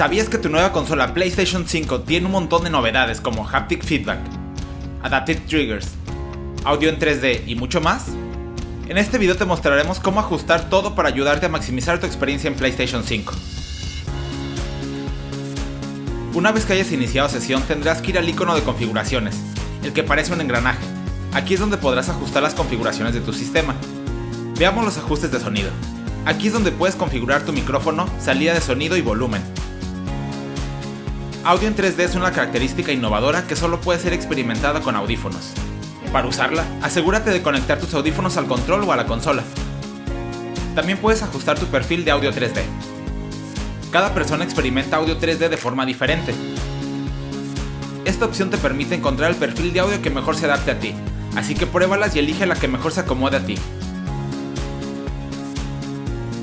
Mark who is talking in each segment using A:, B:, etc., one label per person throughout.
A: ¿Sabías que tu nueva consola PlayStation 5 tiene un montón de novedades como haptic feedback, adaptive triggers, audio en 3D y mucho más? En este video te mostraremos cómo ajustar todo para ayudarte a maximizar tu experiencia en PlayStation 5. Una vez que hayas iniciado sesión tendrás que ir al icono de configuraciones, el que parece un engranaje. Aquí es donde podrás ajustar las configuraciones de tu sistema. Veamos los ajustes de sonido. Aquí es donde puedes configurar tu micrófono, salida de sonido y volumen. Audio en 3D es una característica innovadora que solo puede ser experimentada con audífonos. Para usarla, asegúrate de conectar tus audífonos al control o a la consola. También puedes ajustar tu perfil de audio 3D. Cada persona experimenta audio 3D de forma diferente. Esta opción te permite encontrar el perfil de audio que mejor se adapte a ti, así que pruébalas y elige la que mejor se acomode a ti.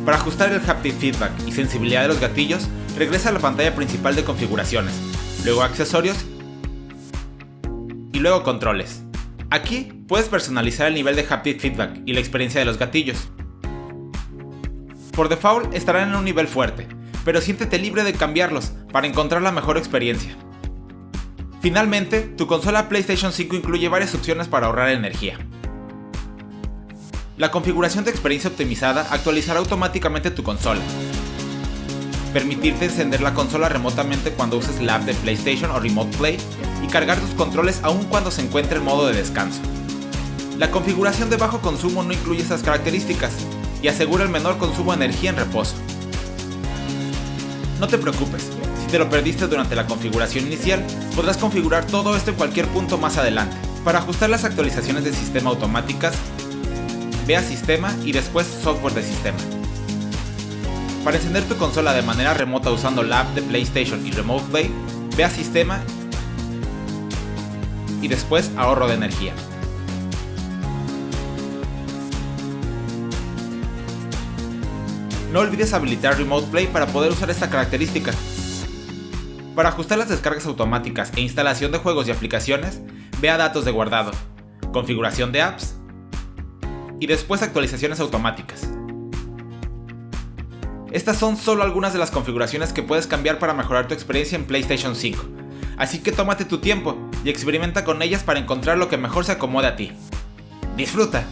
A: Para ajustar el haptic feedback y sensibilidad de los gatillos, regresa a la pantalla principal de configuraciones, luego accesorios y luego controles. Aquí puedes personalizar el nivel de haptic feedback y la experiencia de los gatillos. Por default estarán en un nivel fuerte, pero siéntete libre de cambiarlos para encontrar la mejor experiencia. Finalmente, tu consola PlayStation 5 incluye varias opciones para ahorrar energía. La configuración de experiencia optimizada actualizará automáticamente tu consola, permitirte encender la consola remotamente cuando uses la app de PlayStation o Remote Play y cargar tus controles aún cuando se encuentre en modo de descanso. La configuración de bajo consumo no incluye estas características y asegura el menor consumo de energía en reposo. No te preocupes, si te lo perdiste durante la configuración inicial, podrás configurar todo esto en cualquier punto más adelante. Para ajustar las actualizaciones de sistema automáticas, ve a Sistema y después Software de Sistema. Para encender tu consola de manera remota usando la app de PlayStation y Remote Play, ve a Sistema y después Ahorro de energía. No olvides habilitar Remote Play para poder usar esta característica. Para ajustar las descargas automáticas e instalación de juegos y aplicaciones, ve a Datos de guardado, Configuración de apps y después Actualizaciones automáticas. Estas son solo algunas de las configuraciones que puedes cambiar para mejorar tu experiencia en PlayStation 5, así que tómate tu tiempo y experimenta con ellas para encontrar lo que mejor se acomode a ti. ¡Disfruta!